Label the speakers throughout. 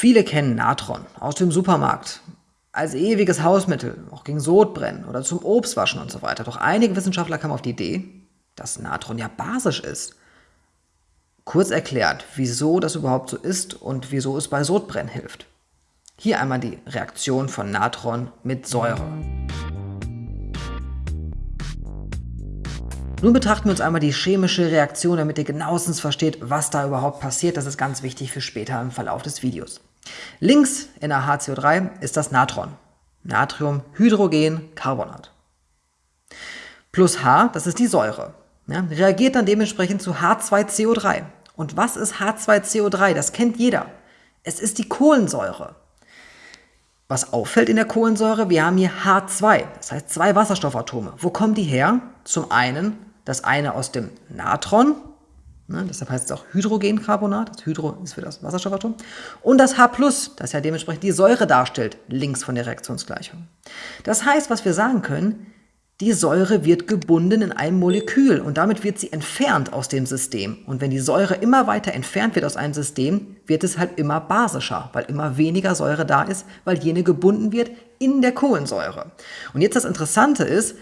Speaker 1: Viele kennen Natron aus dem Supermarkt als ewiges Hausmittel, auch gegen Sodbrennen oder zum Obstwaschen und so weiter. Doch einige Wissenschaftler kamen auf die Idee, dass Natron ja basisch ist. Kurz erklärt, wieso das überhaupt so ist und wieso es bei Sodbrennen hilft. Hier einmal die Reaktion von Natron mit Säure. Nun betrachten wir uns einmal die chemische Reaktion, damit ihr genauestens versteht, was da überhaupt passiert. Das ist ganz wichtig für später im Verlauf des Videos. Links in der HCO3 ist das Natron. Natriumhydrogencarbonat. Plus H, das ist die Säure. Ja, reagiert dann dementsprechend zu H2CO3. Und was ist H2CO3? Das kennt jeder. Es ist die Kohlensäure. Was auffällt in der Kohlensäure, wir haben hier H2, das heißt zwei Wasserstoffatome. Wo kommen die her? Zum einen das eine aus dem Natron, ne, deshalb heißt es auch Hydrogencarbonat, das Hydro ist für das Wasserstoffatom, und das H+, das ja dementsprechend die Säure darstellt, links von der Reaktionsgleichung. Das heißt, was wir sagen können, die Säure wird gebunden in einem Molekül und damit wird sie entfernt aus dem System. Und wenn die Säure immer weiter entfernt wird aus einem System, wird es halt immer basischer, weil immer weniger Säure da ist, weil jene gebunden wird in der Kohlensäure. Und jetzt das Interessante ist,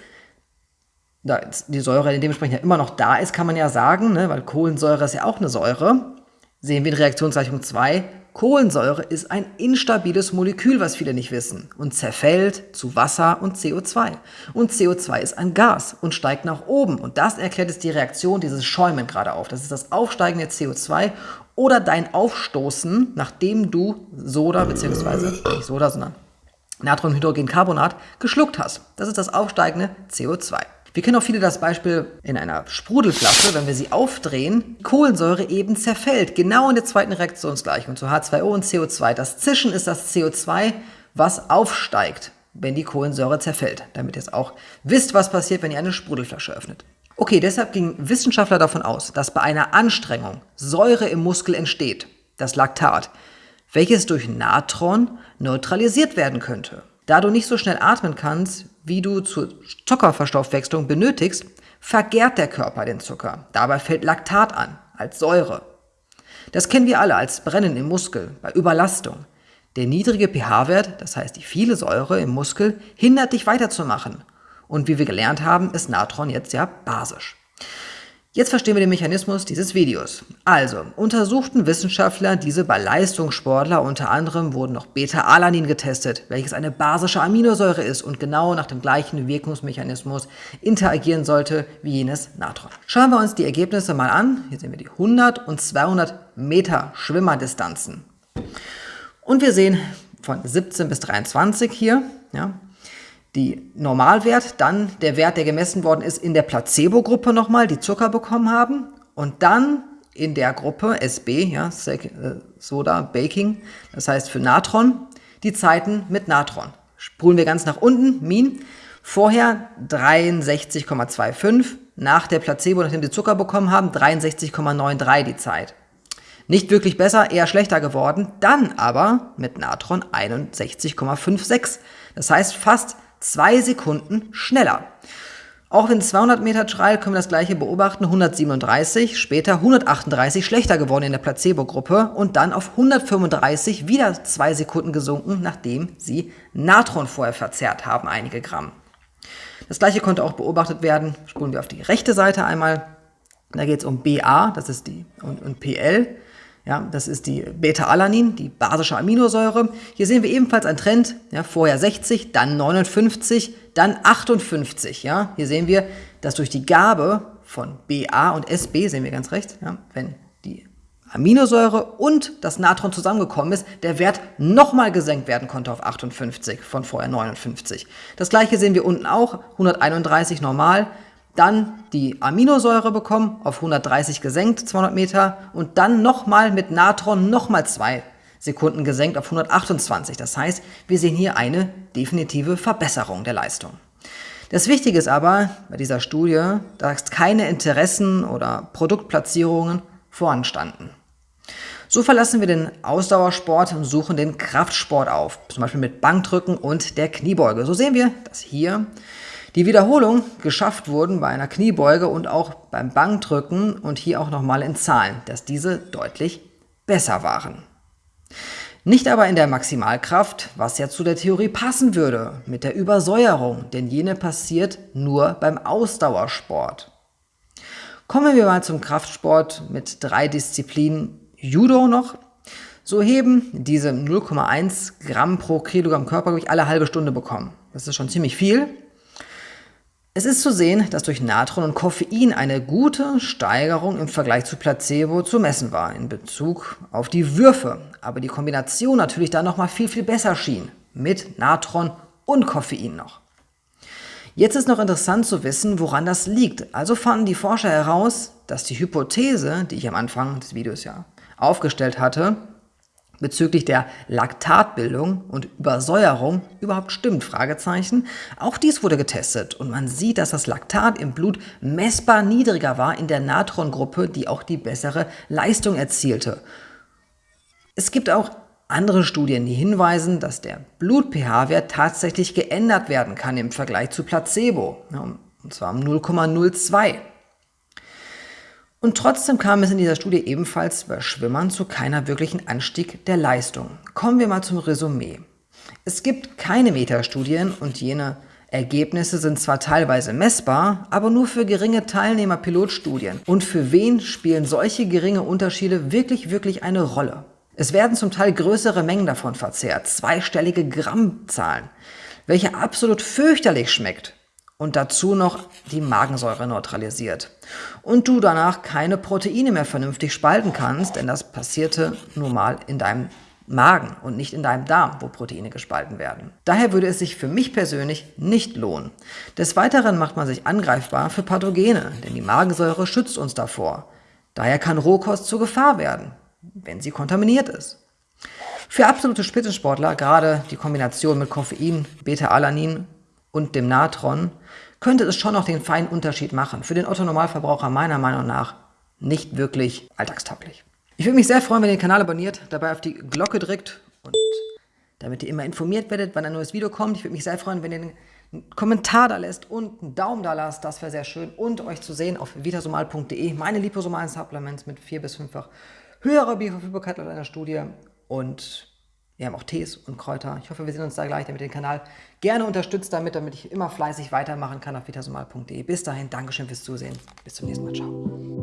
Speaker 1: da die Säure dementsprechend ja immer noch da ist, kann man ja sagen, ne, weil Kohlensäure ist ja auch eine Säure, sehen wir in Reaktionsgleichung 2, Kohlensäure ist ein instabiles Molekül, was viele nicht wissen, und zerfällt zu Wasser und CO2. Und CO2 ist ein Gas und steigt nach oben. Und das erklärt jetzt die Reaktion dieses Schäumen gerade auf. Das ist das Aufsteigen der CO2 oder dein Aufstoßen, nachdem du Soda, beziehungsweise nicht Soda, sondern Natriumhydrogencarbonat geschluckt hast. Das ist das aufsteigende CO2. Wir kennen auch viele das Beispiel in einer Sprudelflasche, wenn wir sie aufdrehen, Kohlensäure eben zerfällt, genau in der zweiten Reaktionsgleichung zu H2O und CO2. Das Zischen ist das CO2, was aufsteigt, wenn die Kohlensäure zerfällt, damit ihr es auch wisst, was passiert, wenn ihr eine Sprudelflasche öffnet. Okay, deshalb gingen Wissenschaftler davon aus, dass bei einer Anstrengung Säure im Muskel entsteht, das Laktat, welches durch Natron neutralisiert werden könnte. Da du nicht so schnell atmen kannst, wie du zur Zuckerverstoffwechslung benötigst, vergärt der Körper den Zucker. Dabei fällt Laktat an, als Säure. Das kennen wir alle als Brennen im Muskel, bei Überlastung. Der niedrige pH-Wert, das heißt die viele Säure im Muskel, hindert dich weiterzumachen. Und wie wir gelernt haben, ist Natron jetzt ja basisch. Jetzt verstehen wir den Mechanismus dieses Videos. Also, untersuchten Wissenschaftler diese bei Leistungssportler, unter anderem wurden noch Beta-Alanin getestet, welches eine basische Aminosäure ist und genau nach dem gleichen Wirkungsmechanismus interagieren sollte wie jenes Natron. Schauen wir uns die Ergebnisse mal an. Hier sehen wir die 100 und 200 Meter Schwimmerdistanzen. Und wir sehen von 17 bis 23 hier, ja, die Normalwert, dann der Wert, der gemessen worden ist in der Placebo-Gruppe nochmal, die Zucker bekommen haben und dann in der Gruppe SB, ja, äh, Soda Baking, das heißt für Natron, die Zeiten mit Natron. Spulen wir ganz nach unten, Min, vorher 63,25, nach der Placebo, nachdem sie Zucker bekommen haben, 63,93 die Zeit. Nicht wirklich besser, eher schlechter geworden, dann aber mit Natron 61,56. Das heißt fast zwei Sekunden schneller. Auch in 200 Meter Trial können wir das gleiche beobachten, 137, später 138 schlechter geworden in der Placebo-Gruppe und dann auf 135 wieder zwei Sekunden gesunken, nachdem sie Natron vorher verzehrt haben, einige Gramm. Das gleiche konnte auch beobachtet werden, spulen wir auf die rechte Seite einmal, da geht es um BA, das ist die, und, und PL, ja, das ist die Beta-Alanin, die basische Aminosäure. Hier sehen wir ebenfalls einen Trend, ja, vorher 60, dann 59, dann 58. Ja. Hier sehen wir, dass durch die Gabe von BA und SB, sehen wir ganz rechts, ja, wenn die Aminosäure und das Natron zusammengekommen ist, der Wert nochmal gesenkt werden konnte auf 58 von vorher 59. Das gleiche sehen wir unten auch, 131 normal, dann die Aminosäure bekommen, auf 130 gesenkt, 200 Meter, und dann nochmal mit Natron nochmal zwei Sekunden gesenkt auf 128. Das heißt, wir sehen hier eine definitive Verbesserung der Leistung. Das Wichtige ist aber bei dieser Studie, dass keine Interessen oder Produktplatzierungen voranstanden. So verlassen wir den Ausdauersport und suchen den Kraftsport auf, zum Beispiel mit Bankdrücken und der Kniebeuge. So sehen wir, dass hier die Wiederholung geschafft wurden bei einer Kniebeuge und auch beim Bankdrücken und hier auch nochmal in Zahlen, dass diese deutlich besser waren. Nicht aber in der Maximalkraft, was ja zu der Theorie passen würde, mit der Übersäuerung, denn jene passiert nur beim Ausdauersport. Kommen wir mal zum Kraftsport mit drei Disziplinen Judo noch. So heben diese 0,1 Gramm pro Kilogramm Körpergewicht alle halbe Stunde bekommen. Das ist schon ziemlich viel. Es ist zu sehen, dass durch Natron und Koffein eine gute Steigerung im Vergleich zu Placebo zu messen war in Bezug auf die Würfe, aber die Kombination natürlich da nochmal viel, viel besser schien, mit Natron und Koffein noch. Jetzt ist noch interessant zu wissen, woran das liegt. Also fanden die Forscher heraus, dass die Hypothese, die ich am Anfang des Videos ja aufgestellt hatte, bezüglich der Laktatbildung und Übersäuerung überhaupt stimmt, Fragezeichen. Auch dies wurde getestet und man sieht, dass das Laktat im Blut messbar niedriger war in der Natrongruppe, die auch die bessere Leistung erzielte. Es gibt auch andere Studien, die hinweisen, dass der Blut-pH-Wert tatsächlich geändert werden kann im Vergleich zu Placebo, und zwar um 0,02. Und trotzdem kam es in dieser Studie ebenfalls bei Schwimmern zu keiner wirklichen Anstieg der Leistung. Kommen wir mal zum Resümee. Es gibt keine Metastudien und jene Ergebnisse sind zwar teilweise messbar, aber nur für geringe Teilnehmer-Pilotstudien. Und für wen spielen solche geringe Unterschiede wirklich, wirklich eine Rolle? Es werden zum Teil größere Mengen davon verzehrt, zweistellige Grammzahlen, welche absolut fürchterlich schmeckt und dazu noch die Magensäure neutralisiert. Und du danach keine Proteine mehr vernünftig spalten kannst, denn das passierte nur mal in deinem Magen und nicht in deinem Darm, wo Proteine gespalten werden. Daher würde es sich für mich persönlich nicht lohnen. Des Weiteren macht man sich angreifbar für Pathogene, denn die Magensäure schützt uns davor. Daher kann Rohkost zur Gefahr werden, wenn sie kontaminiert ist. Für absolute Spitzensportler, gerade die Kombination mit Koffein, Beta-Alanin und dem Natron, könnte es schon noch den feinen Unterschied machen. Für den Otto-Normalverbraucher meiner Meinung nach nicht wirklich alltagstauglich. Ich würde mich sehr freuen, wenn ihr den Kanal abonniert, dabei auf die Glocke drückt und damit ihr immer informiert werdet, wann ein neues Video kommt. Ich würde mich sehr freuen, wenn ihr einen Kommentar da lässt und einen Daumen da lasst, das wäre sehr schön. Und euch zu sehen auf vitasomal.de, meine liposomalen Supplements mit vier bis fünffach höherer Bioverfügbarkeit laut einer Studie und wir haben auch Tees und Kräuter. Ich hoffe, wir sehen uns da gleich, damit ihr den Kanal gerne unterstützt damit, damit ich immer fleißig weitermachen kann auf vitasomal.de. Bis dahin, Dankeschön fürs Zusehen. Bis zum nächsten Mal. Ciao.